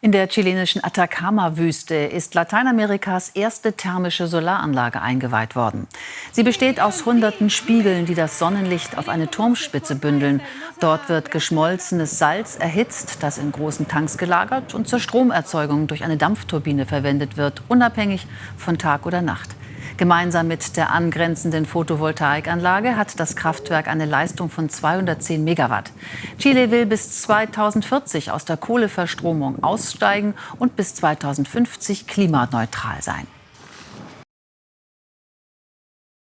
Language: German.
In der chilenischen Atacama-Wüste ist Lateinamerikas erste thermische Solaranlage eingeweiht worden. Sie besteht aus hunderten Spiegeln, die das Sonnenlicht auf eine Turmspitze bündeln. Dort wird geschmolzenes Salz erhitzt, das in großen Tanks gelagert und zur Stromerzeugung durch eine Dampfturbine verwendet wird, unabhängig von Tag oder Nacht. Gemeinsam mit der angrenzenden Photovoltaikanlage hat das Kraftwerk eine Leistung von 210 Megawatt. Chile will bis 2040 aus der Kohleverstromung aussteigen und bis 2050 klimaneutral sein.